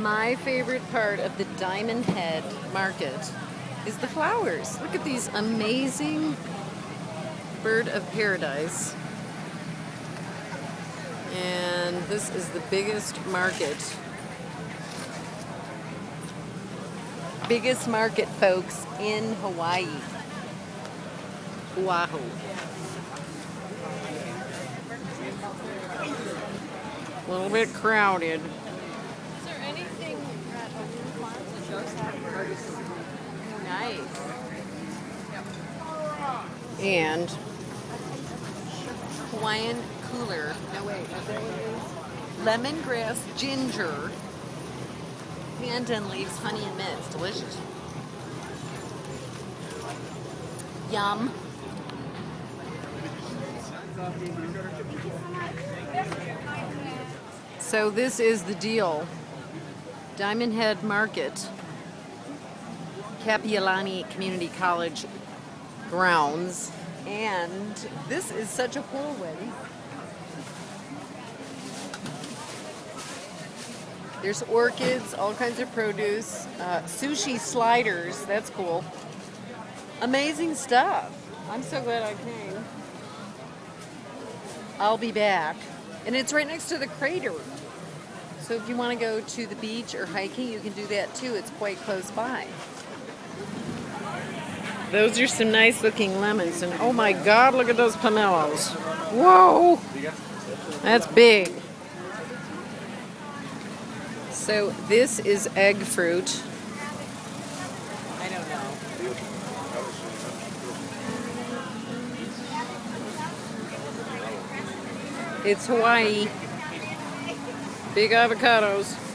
My favorite part of the Diamond Head Market is the flowers. Look at these amazing bird of paradise. And this is the biggest market. Biggest market, folks, in Hawaii. Oahu. A little bit crowded. Is there anything at Oahu Farms that shows that? Nice. And Hawaiian cooler. No wait, is that what it is? Lemongrass ginger. Pandan leaves honey and mint. It's delicious. Yum. So this is the deal. Diamond Head Market. Kapiolani Community College grounds. And this is such a cool whirlwind. There's orchids, all kinds of produce, uh, sushi sliders, that's cool. Amazing stuff. I'm so glad I came. I'll be back. And it's right next to the crater. So if you want to go to the beach or hiking, you can do that too. It's quite close by. Those are some nice looking lemons. And oh my God, look at those pomelos. Whoa! That's big. So this is egg fruit. I don't know. It's Hawaii. Big avocados.